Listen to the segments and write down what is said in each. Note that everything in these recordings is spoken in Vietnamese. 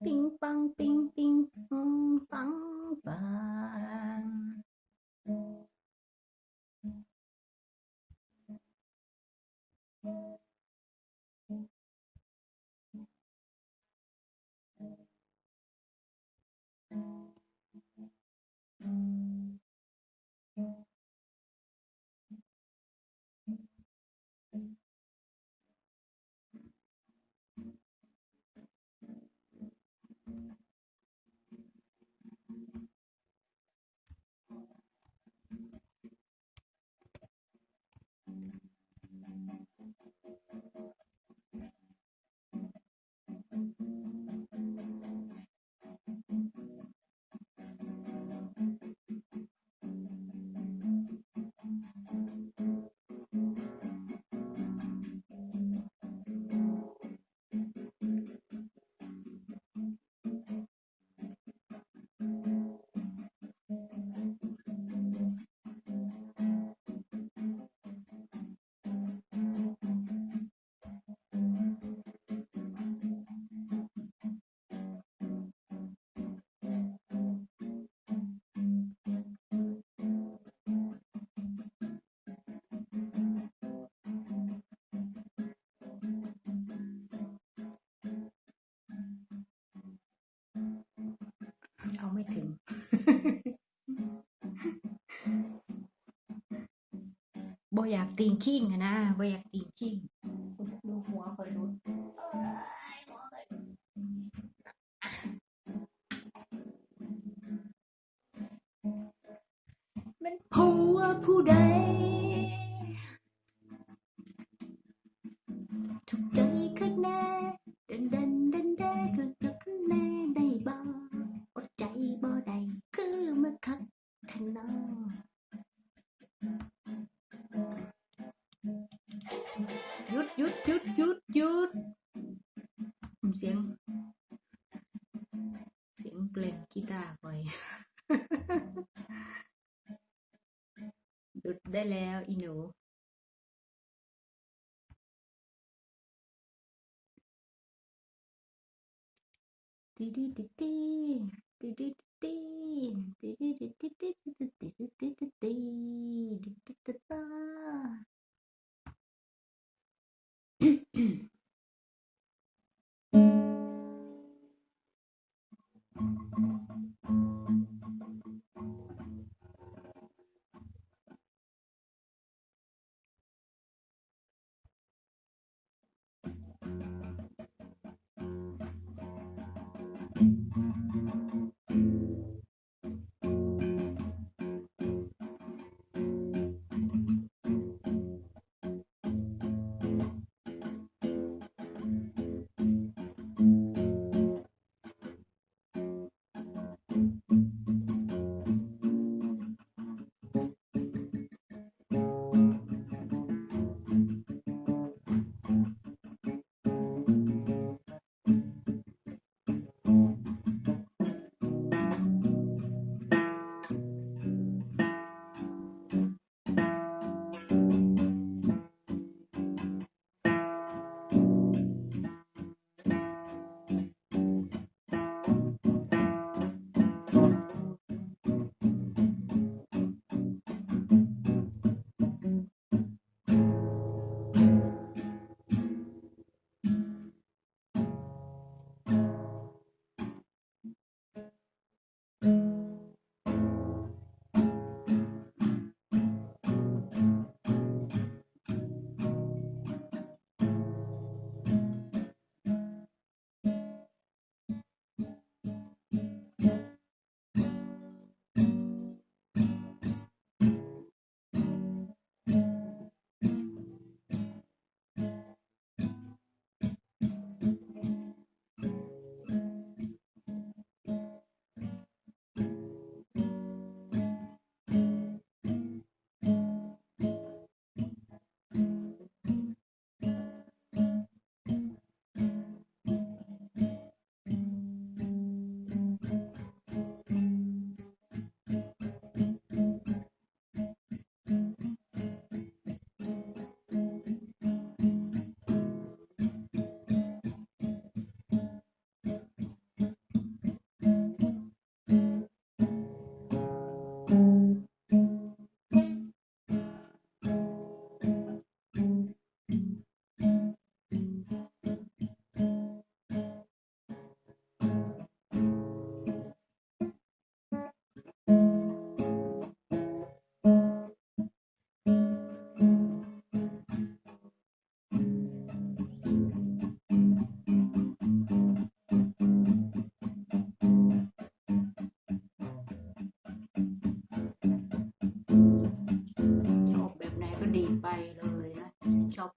冰棒冰冰，嗯，棒棒。 เอาไม่ถึงบ่อยากตีนขิงอะนะบ่อยากตีนขิงดูหัวคอยรุนมันผัวผู้ใด thân nó chút chút chút chút chút เสียงเสียงเพลงกีตาร์ไปหยุดได้แล้วอีหนูตีดีตีตีตีดีตี Thank mm -hmm. you.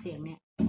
声音呢？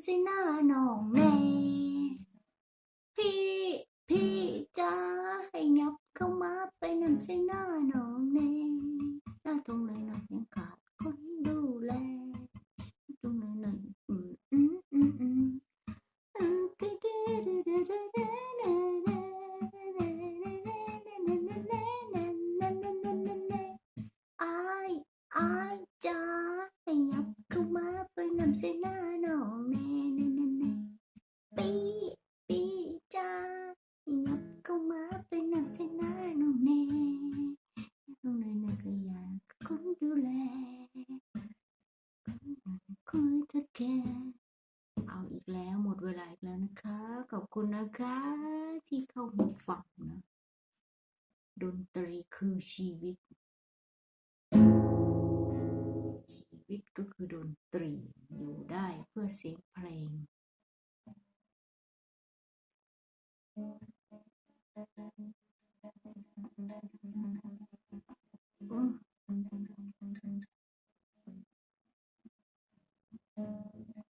지나노 mẹ 피 피자 hay nhập không má bay nằm xin nó nổ nè nó thùng này nó những cả con đu lê này nó ai ai cha hay nhập không má bay nằm xin nó นะคะ ขอบคุณนะคะ ที่เข้ามาฟังนะ ดนตรีคือชีวิต ชีวิตก็คือดนตรีอยู่ได้เพื่อเสียงเพลง อ